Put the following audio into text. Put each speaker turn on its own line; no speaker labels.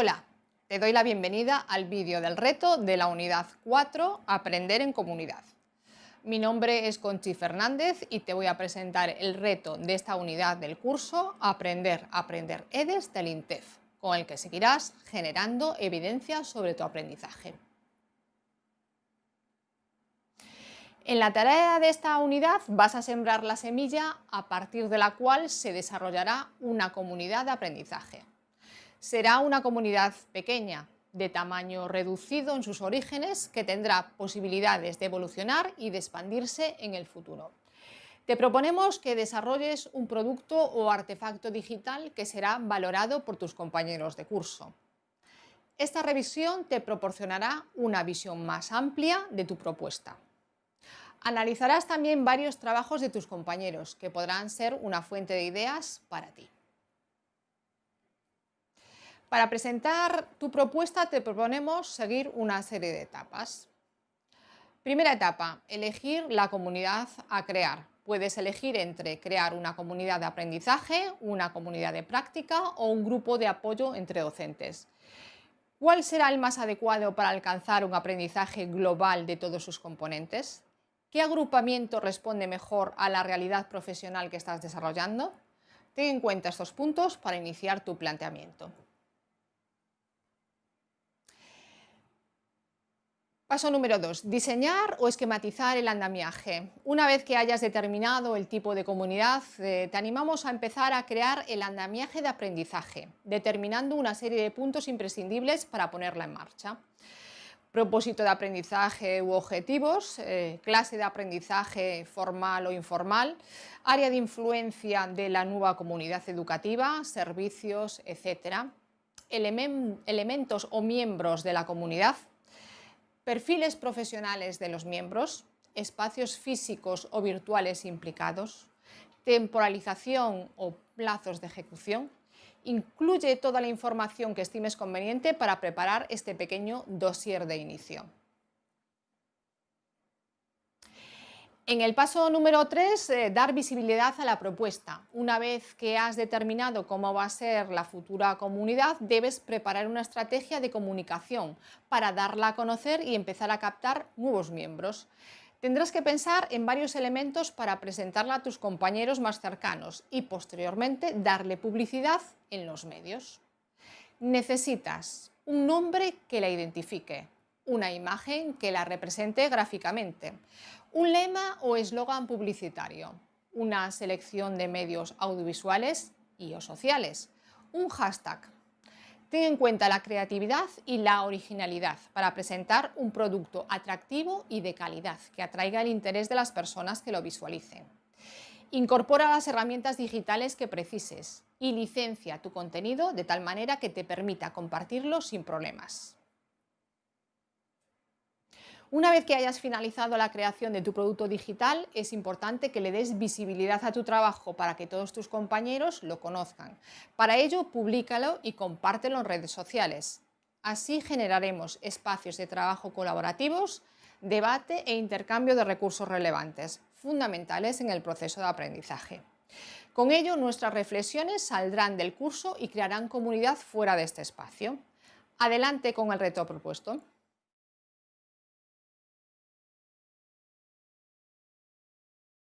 Hola, te doy la bienvenida al vídeo del reto de la unidad 4, Aprender en Comunidad. Mi nombre es Conchi Fernández y te voy a presentar el reto de esta unidad del curso Aprender, Aprender EDES del INTEF, con el que seguirás generando evidencia sobre tu aprendizaje. En la tarea de esta unidad vas a sembrar la semilla a partir de la cual se desarrollará una comunidad de aprendizaje. Será una comunidad pequeña, de tamaño reducido en sus orígenes, que tendrá posibilidades de evolucionar y de expandirse en el futuro. Te proponemos que desarrolles un producto o artefacto digital que será valorado por tus compañeros de curso. Esta revisión te proporcionará una visión más amplia de tu propuesta. Analizarás también varios trabajos de tus compañeros que podrán ser una fuente de ideas para ti. Para presentar tu propuesta te proponemos seguir una serie de etapas. Primera etapa, elegir la comunidad a crear. Puedes elegir entre crear una comunidad de aprendizaje, una comunidad de práctica o un grupo de apoyo entre docentes. ¿Cuál será el más adecuado para alcanzar un aprendizaje global de todos sus componentes? ¿Qué agrupamiento responde mejor a la realidad profesional que estás desarrollando? Ten en cuenta estos puntos para iniciar tu planteamiento. Paso número 2. Diseñar o esquematizar el andamiaje. Una vez que hayas determinado el tipo de comunidad, eh, te animamos a empezar a crear el andamiaje de aprendizaje, determinando una serie de puntos imprescindibles para ponerla en marcha. Propósito de aprendizaje u objetivos, eh, clase de aprendizaje formal o informal, área de influencia de la nueva comunidad educativa, servicios, etc. elementos o miembros de la comunidad, perfiles profesionales de los miembros, espacios físicos o virtuales implicados, temporalización o plazos de ejecución, incluye toda la información que estimes conveniente para preparar este pequeño dossier de inicio. En el paso número 3, eh, dar visibilidad a la propuesta. Una vez que has determinado cómo va a ser la futura comunidad, debes preparar una estrategia de comunicación para darla a conocer y empezar a captar nuevos miembros. Tendrás que pensar en varios elementos para presentarla a tus compañeros más cercanos y posteriormente darle publicidad en los medios. Necesitas un nombre que la identifique, una imagen que la represente gráficamente, un lema o eslogan publicitario, una selección de medios audiovisuales y o sociales, un hashtag. Ten en cuenta la creatividad y la originalidad para presentar un producto atractivo y de calidad que atraiga el interés de las personas que lo visualicen. Incorpora las herramientas digitales que precises y licencia tu contenido de tal manera que te permita compartirlo sin problemas. Una vez que hayas finalizado la creación de tu producto digital, es importante que le des visibilidad a tu trabajo para que todos tus compañeros lo conozcan. Para ello, públicalo y compártelo en redes sociales. Así generaremos espacios de trabajo colaborativos, debate e intercambio de recursos relevantes, fundamentales en el proceso de aprendizaje. Con ello, nuestras reflexiones saldrán del curso y crearán comunidad fuera de este espacio. Adelante con el reto propuesto.